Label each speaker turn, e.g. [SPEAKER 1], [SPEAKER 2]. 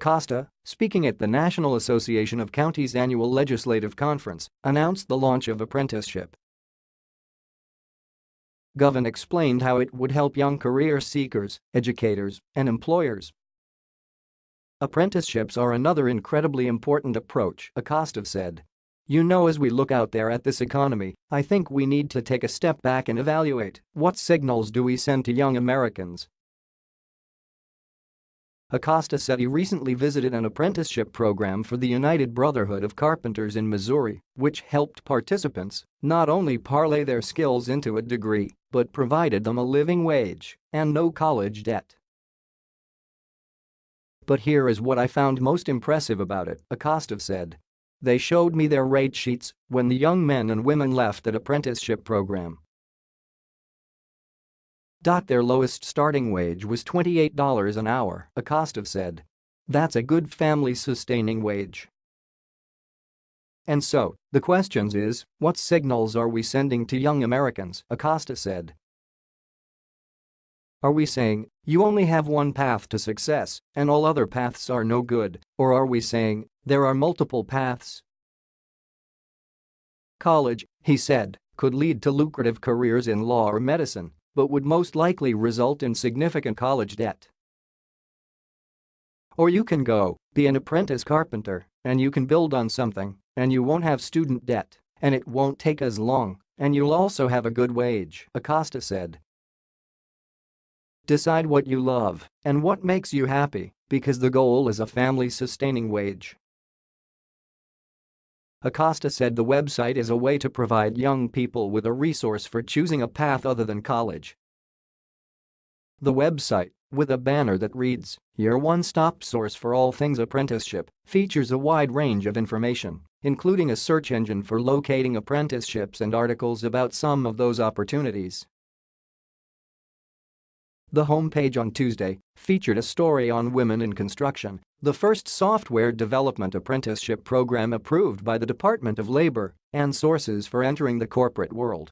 [SPEAKER 1] Acosta, speaking at the National Association of Counties annual legislative conference, announced the launch of apprenticeship.gov and explained how it would help young career seekers, educators, and employers. Apprenticeships are another incredibly important approach, Acosta said. You know as we look out there at this economy, I think we need to take a step back and evaluate what signals do we send to young Americans Acosta said he recently visited an apprenticeship program for the United Brotherhood of Carpenters in Missouri, which helped participants not only parlay their skills into a degree, but provided them a living wage and no college debt. But here is what I found most impressive about it, Acosta said. They showed me their rate sheets when the young men and women left that apprenticeship program their lowest starting wage was $28 an hour, Acosta said. That's a good family-sustaining wage. And so, the questions is, what signals are we sending to young Americans, Acosta said. Are we saying, you only have one path to success and all other paths are no good, or are we saying, there are multiple paths? College, he said, could lead to lucrative careers in law or medicine, but would most likely result in significant college debt. Or you can go, be an apprentice carpenter, and you can build on something, and you won't have student debt, and it won't take as long, and you'll also have a good wage, Acosta said. Decide what you love and what makes you happy, because the goal is a family-sustaining wage. Acosta said the website is a way to provide young people with a resource for choosing a path other than college. The website, with a banner that reads, Your one-stop source for all things apprenticeship, features a wide range of information, including a search engine for locating apprenticeships and articles about some of those opportunities. The homepage on Tuesday featured a story on women in construction the first software development apprenticeship program approved by the Department of Labor and sources for entering the corporate world.